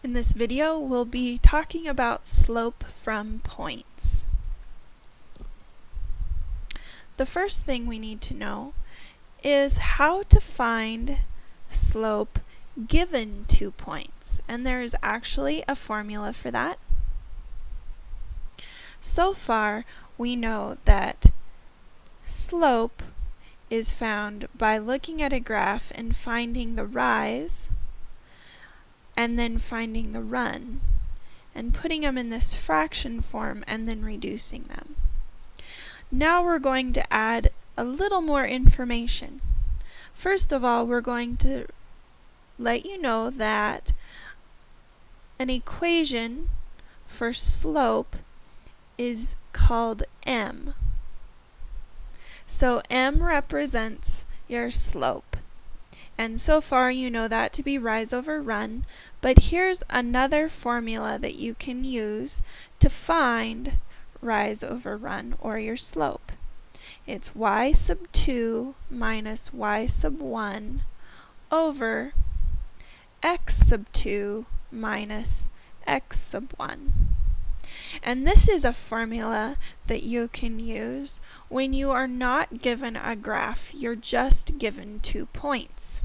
In this video, we'll be talking about slope from points. The first thing we need to know is how to find slope given two points. And there is actually a formula for that. So far, we know that slope is found by looking at a graph and finding the rise and then finding the run and putting them in this fraction form and then reducing them. Now we're going to add a little more information. First of all, we're going to let you know that an equation for slope is called m. So m represents your slope. And so far you know that to be rise over run, but here's another formula that you can use to find rise over run or your slope. It's y sub 2 minus y sub 1 over x sub 2 minus x sub 1. And this is a formula that you can use when you are not given a graph, you're just given two points.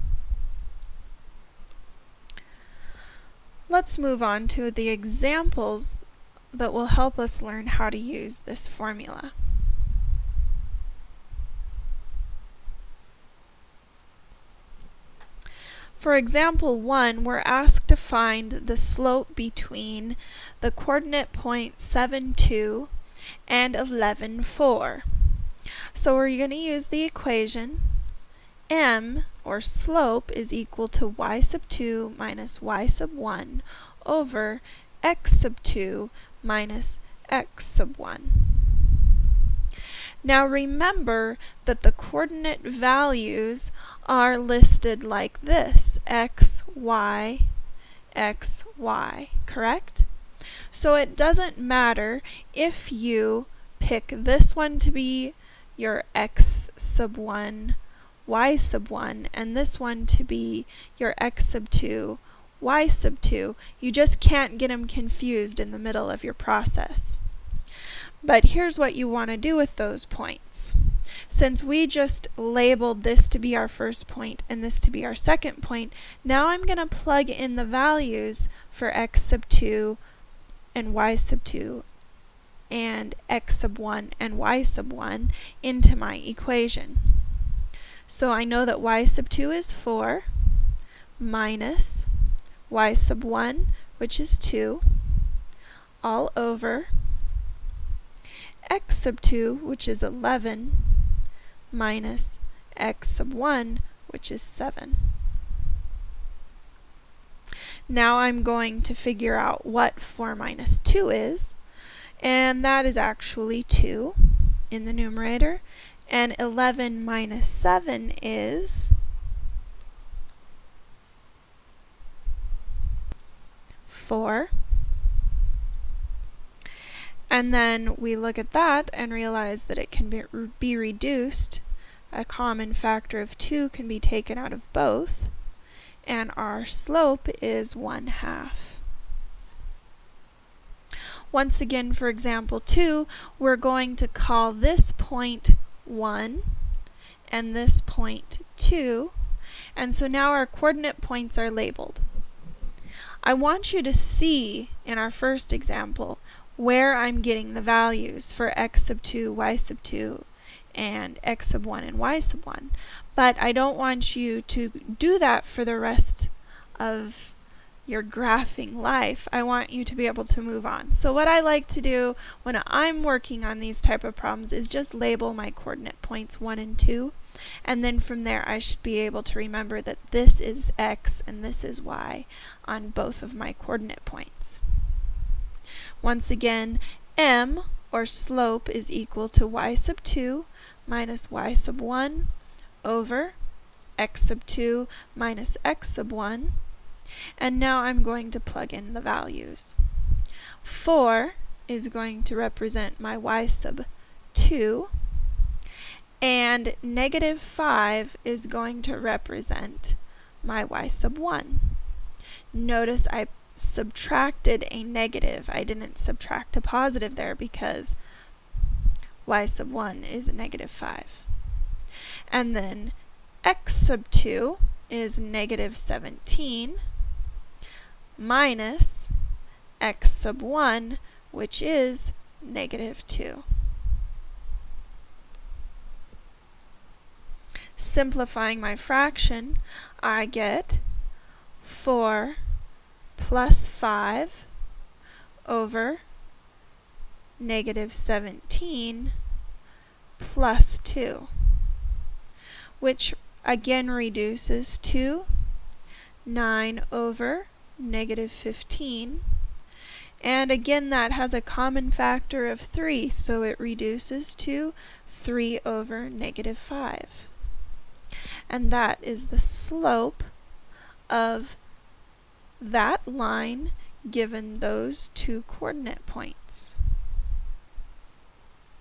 Let's move on to the examples that will help us learn how to use this formula. For example 1, we're asked to find the slope between the coordinate point 7, 2 and 11, 4. So we're going to use the equation m, or slope, is equal to y sub 2 minus y sub 1 over x sub 2 minus x sub 1. Now remember that the coordinate values are listed like this, x, y, x, y, correct? So it doesn't matter if you pick this one to be your x sub 1, y sub 1, and this one to be your x sub 2, y sub 2. You just can't get them confused in the middle of your process. But here's what you want to do with those points. Since we just labeled this to be our first point and this to be our second point, now I'm going to plug in the values for x sub 2 and y sub 2 and x sub 1 and y sub 1 into my equation. So I know that y sub 2 is 4 minus y sub 1, which is 2, all over x sub 2, which is 11, minus x sub 1, which is 7. Now I'm going to figure out what 4 minus 2 is, and that is actually 2 in the numerator, and 11 minus 7 is 4. And then we look at that and realize that it can be, be reduced. A common factor of 2 can be taken out of both. And our slope is 1 half. Once again, for example 2, we're going to call this point 1 and this point 2. And so now our coordinate points are labeled. I want you to see in our first example where I'm getting the values for x sub 2, y sub 2, and x sub 1 and y sub 1. But I don't want you to do that for the rest of your graphing life. I want you to be able to move on. So what I like to do when I'm working on these type of problems is just label my coordinate points 1 and 2. And then from there I should be able to remember that this is x and this is y on both of my coordinate points. Once again, m, or slope, is equal to y sub 2 minus y sub 1 over x sub 2 minus x sub 1. And now I'm going to plug in the values. 4 is going to represent my y sub 2, and negative 5 is going to represent my y sub 1. Notice I subtracted a negative. I didn't subtract a positive there because y sub 1 is negative 5. And then x sub 2 is negative 17 minus x sub 1, which is negative 2. Simplifying my fraction, I get 4 plus 5 over negative 17 plus 2, which again reduces to 9 over negative 15. And again, that has a common factor of 3, so it reduces to 3 over negative 5. And that is the slope of that line given those two coordinate points.